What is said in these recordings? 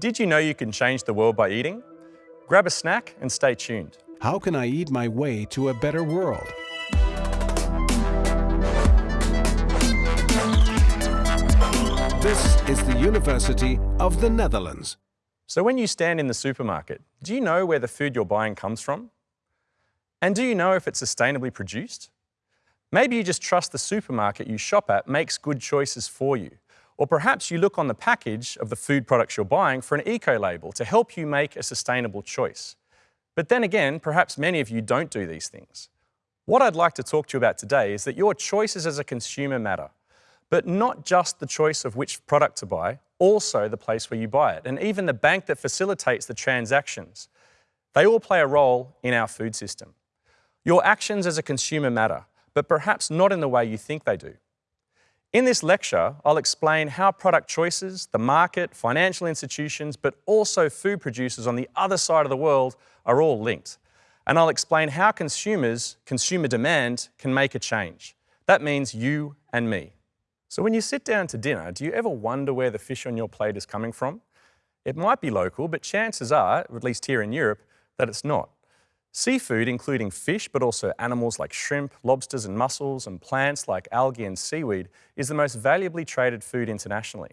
Did you know you can change the world by eating? Grab a snack and stay tuned. How can I eat my way to a better world? This is the University of the Netherlands. So when you stand in the supermarket, do you know where the food you're buying comes from? And do you know if it's sustainably produced? Maybe you just trust the supermarket you shop at makes good choices for you. Or perhaps you look on the package of the food products you're buying for an eco label to help you make a sustainable choice. But then again, perhaps many of you don't do these things. What I'd like to talk to you about today is that your choices as a consumer matter, but not just the choice of which product to buy, also the place where you buy it, and even the bank that facilitates the transactions. They all play a role in our food system. Your actions as a consumer matter, but perhaps not in the way you think they do. In this lecture, I'll explain how product choices, the market, financial institutions, but also food producers on the other side of the world are all linked. And I'll explain how consumers, consumer demand, can make a change. That means you and me. So when you sit down to dinner, do you ever wonder where the fish on your plate is coming from? It might be local, but chances are, at least here in Europe, that it's not. Seafood, including fish, but also animals like shrimp, lobsters and mussels, and plants like algae and seaweed, is the most valuably traded food internationally.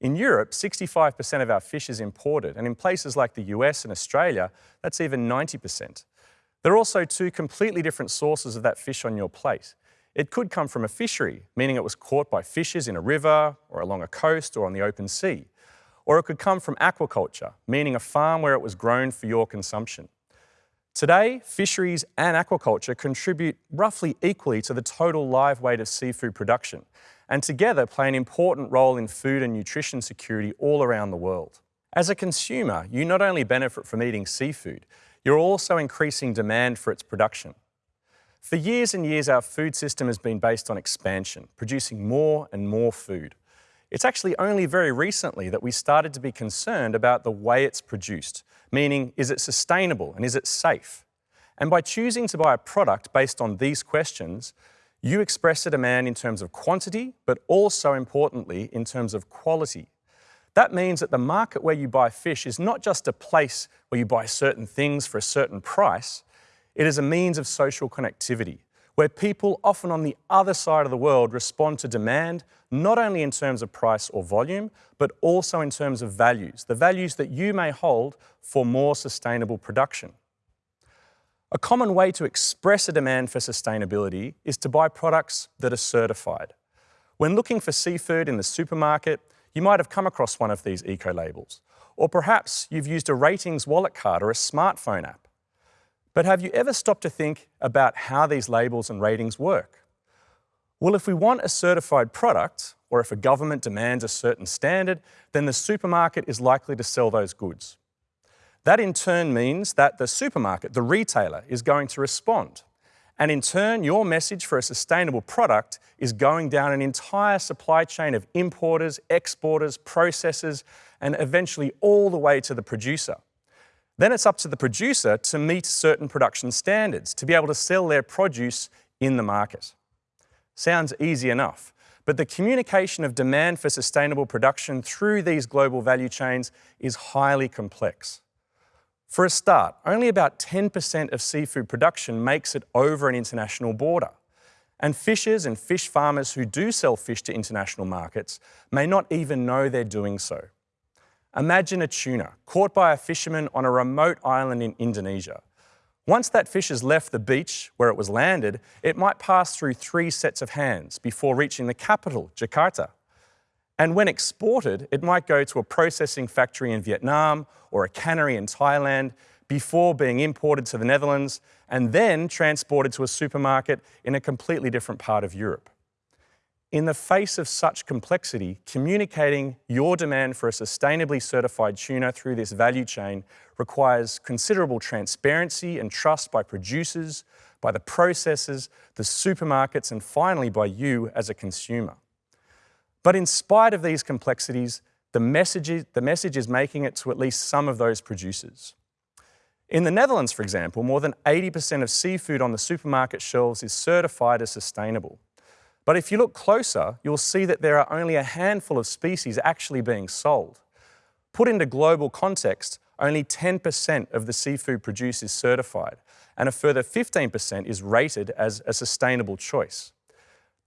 In Europe, 65% of our fish is imported, and in places like the US and Australia, that's even 90%. There are also two completely different sources of that fish on your plate. It could come from a fishery, meaning it was caught by fishers in a river, or along a coast, or on the open sea. Or it could come from aquaculture, meaning a farm where it was grown for your consumption. Today, fisheries and aquaculture contribute roughly equally to the total live weight of seafood production, and together play an important role in food and nutrition security all around the world. As a consumer, you not only benefit from eating seafood, you're also increasing demand for its production. For years and years, our food system has been based on expansion, producing more and more food. It's actually only very recently that we started to be concerned about the way it's produced, meaning is it sustainable and is it safe? And by choosing to buy a product based on these questions, you express a demand in terms of quantity, but also importantly, in terms of quality. That means that the market where you buy fish is not just a place where you buy certain things for a certain price, it is a means of social connectivity where people often on the other side of the world respond to demand, not only in terms of price or volume, but also in terms of values, the values that you may hold for more sustainable production. A common way to express a demand for sustainability is to buy products that are certified. When looking for seafood in the supermarket, you might have come across one of these eco-labels. Or perhaps you've used a ratings wallet card or a smartphone app. But have you ever stopped to think about how these labels and ratings work? Well, if we want a certified product, or if a government demands a certain standard, then the supermarket is likely to sell those goods. That in turn means that the supermarket, the retailer, is going to respond. And in turn, your message for a sustainable product is going down an entire supply chain of importers, exporters, processors, and eventually all the way to the producer. Then it's up to the producer to meet certain production standards to be able to sell their produce in the market. Sounds easy enough, but the communication of demand for sustainable production through these global value chains is highly complex. For a start, only about 10% of seafood production makes it over an international border. And fishers and fish farmers who do sell fish to international markets may not even know they're doing so. Imagine a tuna caught by a fisherman on a remote island in Indonesia. Once that fish has left the beach where it was landed, it might pass through three sets of hands before reaching the capital, Jakarta. And when exported, it might go to a processing factory in Vietnam or a cannery in Thailand before being imported to the Netherlands and then transported to a supermarket in a completely different part of Europe. In the face of such complexity, communicating your demand for a sustainably certified tuna through this value chain requires considerable transparency and trust by producers, by the processors, the supermarkets, and finally by you as a consumer. But in spite of these complexities, the message, the message is making it to at least some of those producers. In the Netherlands, for example, more than 80% of seafood on the supermarket shelves is certified as sustainable. But if you look closer, you'll see that there are only a handful of species actually being sold. Put into global context, only 10% of the seafood produced is certified, and a further 15% is rated as a sustainable choice.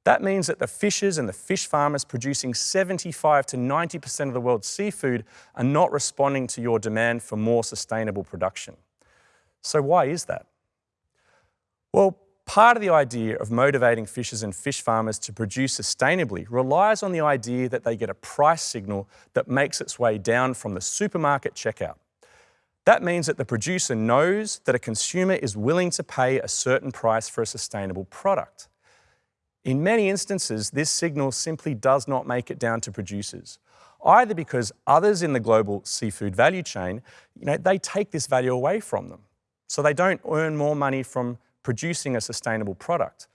That means that the fishers and the fish farmers producing 75 to 90% of the world's seafood are not responding to your demand for more sustainable production. So why is that? Well, part of the idea of motivating fishers and fish farmers to produce sustainably relies on the idea that they get a price signal that makes its way down from the supermarket checkout. That means that the producer knows that a consumer is willing to pay a certain price for a sustainable product. In many instances, this signal simply does not make it down to producers, either because others in the global seafood value chain, you know, they take this value away from them. So they don't earn more money from producing a sustainable product.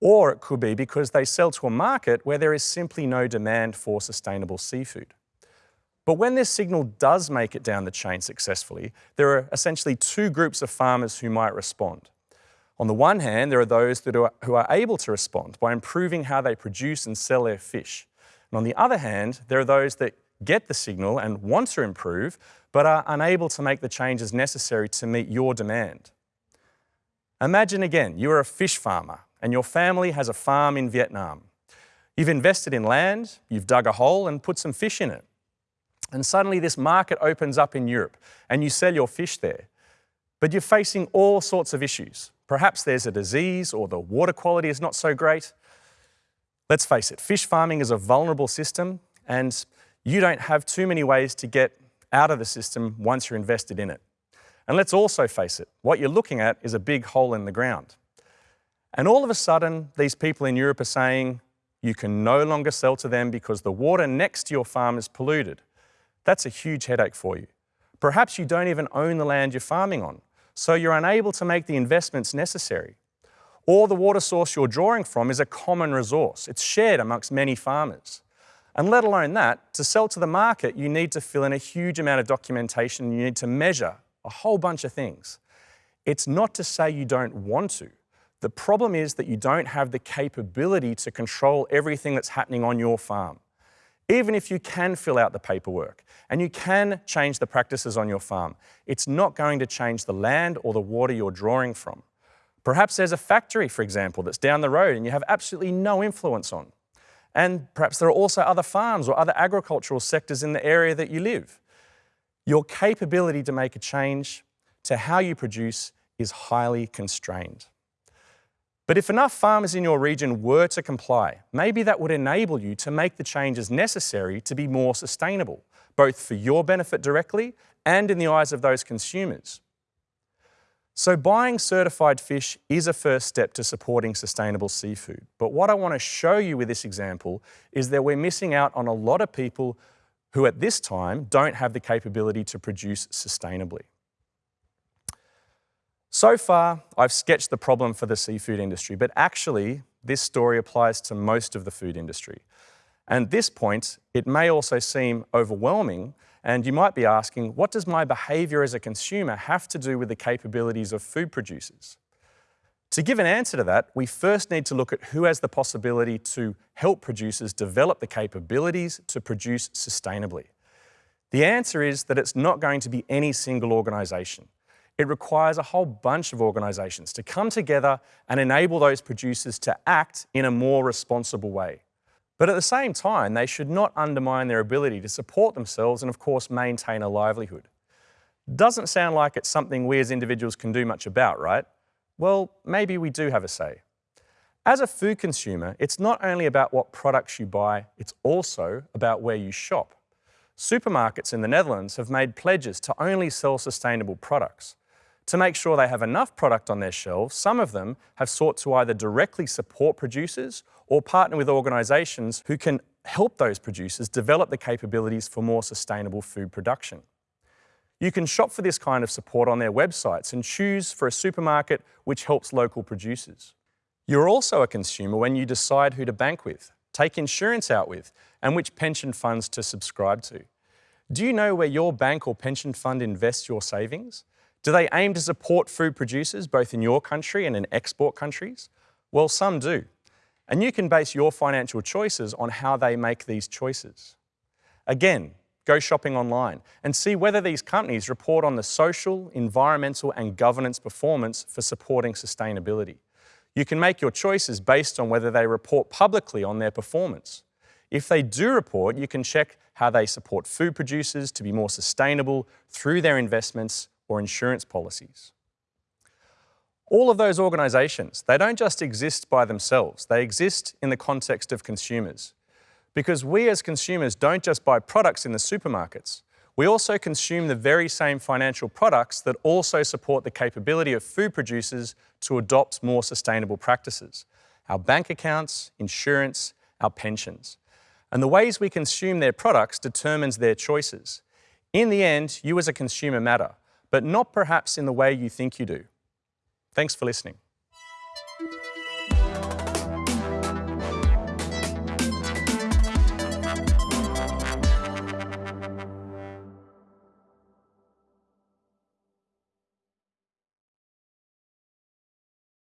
Or it could be because they sell to a market where there is simply no demand for sustainable seafood. But when this signal does make it down the chain successfully, there are essentially two groups of farmers who might respond. On the one hand, there are those that are, who are able to respond by improving how they produce and sell their fish. And on the other hand, there are those that get the signal and want to improve, but are unable to make the changes necessary to meet your demand. Imagine again, you are a fish farmer and your family has a farm in Vietnam. You've invested in land, you've dug a hole and put some fish in it. And suddenly this market opens up in Europe and you sell your fish there. But you're facing all sorts of issues. Perhaps there's a disease or the water quality is not so great. Let's face it, fish farming is a vulnerable system and you don't have too many ways to get out of the system once you're invested in it. And let's also face it, what you're looking at is a big hole in the ground. And all of a sudden, these people in Europe are saying, you can no longer sell to them because the water next to your farm is polluted. That's a huge headache for you. Perhaps you don't even own the land you're farming on so you're unable to make the investments necessary. Or the water source you're drawing from is a common resource. It's shared amongst many farmers. And let alone that, to sell to the market, you need to fill in a huge amount of documentation. You need to measure a whole bunch of things. It's not to say you don't want to. The problem is that you don't have the capability to control everything that's happening on your farm. Even if you can fill out the paperwork and you can change the practices on your farm, it's not going to change the land or the water you're drawing from. Perhaps there's a factory, for example, that's down the road and you have absolutely no influence on. And perhaps there are also other farms or other agricultural sectors in the area that you live. Your capability to make a change to how you produce is highly constrained. But if enough farmers in your region were to comply, maybe that would enable you to make the changes necessary to be more sustainable, both for your benefit directly and in the eyes of those consumers. So buying certified fish is a first step to supporting sustainable seafood. But what I want to show you with this example is that we're missing out on a lot of people who at this time don't have the capability to produce sustainably. So far, I've sketched the problem for the seafood industry, but actually, this story applies to most of the food industry. And at this point, it may also seem overwhelming, and you might be asking, what does my behaviour as a consumer have to do with the capabilities of food producers? To give an answer to that, we first need to look at who has the possibility to help producers develop the capabilities to produce sustainably. The answer is that it's not going to be any single organisation. It requires a whole bunch of organisations to come together and enable those producers to act in a more responsible way. But at the same time, they should not undermine their ability to support themselves and, of course, maintain a livelihood. Doesn't sound like it's something we as individuals can do much about, right? Well, maybe we do have a say. As a food consumer, it's not only about what products you buy, it's also about where you shop. Supermarkets in the Netherlands have made pledges to only sell sustainable products. To make sure they have enough product on their shelves, some of them have sought to either directly support producers or partner with organisations who can help those producers develop the capabilities for more sustainable food production. You can shop for this kind of support on their websites and choose for a supermarket which helps local producers. You're also a consumer when you decide who to bank with, take insurance out with, and which pension funds to subscribe to. Do you know where your bank or pension fund invests your savings? Do they aim to support food producers both in your country and in export countries? Well, some do. And you can base your financial choices on how they make these choices. Again, go shopping online and see whether these companies report on the social, environmental and governance performance for supporting sustainability. You can make your choices based on whether they report publicly on their performance. If they do report, you can check how they support food producers to be more sustainable through their investments or insurance policies. All of those organisations, they don't just exist by themselves, they exist in the context of consumers. Because we as consumers don't just buy products in the supermarkets, we also consume the very same financial products that also support the capability of food producers to adopt more sustainable practices. Our bank accounts, insurance, our pensions. And the ways we consume their products determines their choices. In the end, you as a consumer matter, but not perhaps in the way you think you do. Thanks for listening.